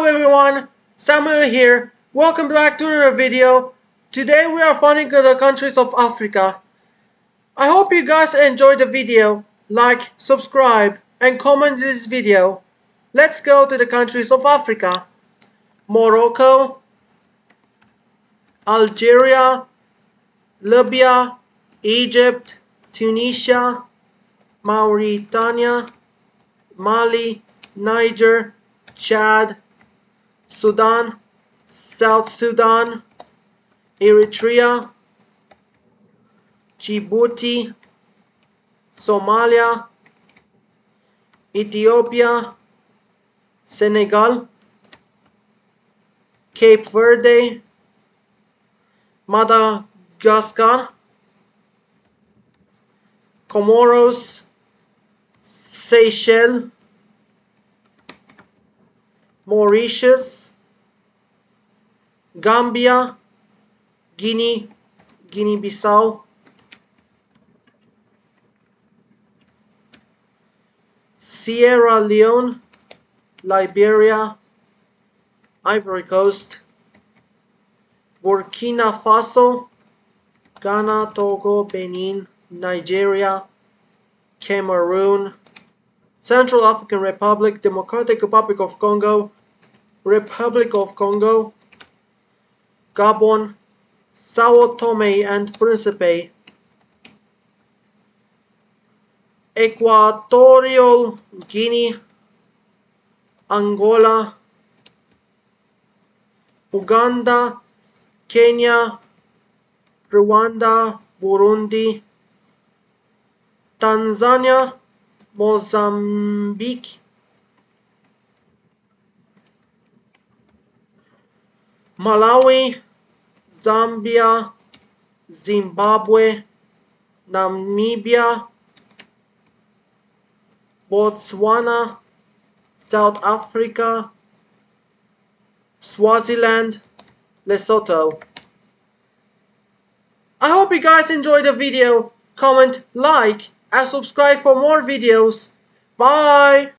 Hello everyone, Samuel here. Welcome back to another video. Today we are finding the countries of Africa. I hope you guys enjoyed the video. Like, subscribe, and comment this video. Let's go to the countries of Africa. Morocco, Algeria, Libya, Egypt, Tunisia, Mauritania, Mali, Niger, Chad, Sudan, South Sudan, Eritrea, Djibouti, Somalia, Ethiopia, Senegal, Cape Verde, Madagascar, Comoros, Seychelles, Mauritius, Gambia, Guinea, Guinea-Bissau, Sierra Leone, Liberia, Ivory Coast, Burkina Faso, Ghana, Togo, Benin, Nigeria, Cameroon, Central African Republic, Democratic Republic of Congo, Republic of Congo, Gabon, Sao Tome and Principe, Equatorial Guinea, Angola, Uganda, Kenya, Rwanda, Burundi, Tanzania, Mozambique, Malawi, Zambia, Zimbabwe, Namibia, Botswana, South Africa, Swaziland, Lesotho. I hope you guys enjoyed the video. Comment, like, and subscribe for more videos. Bye!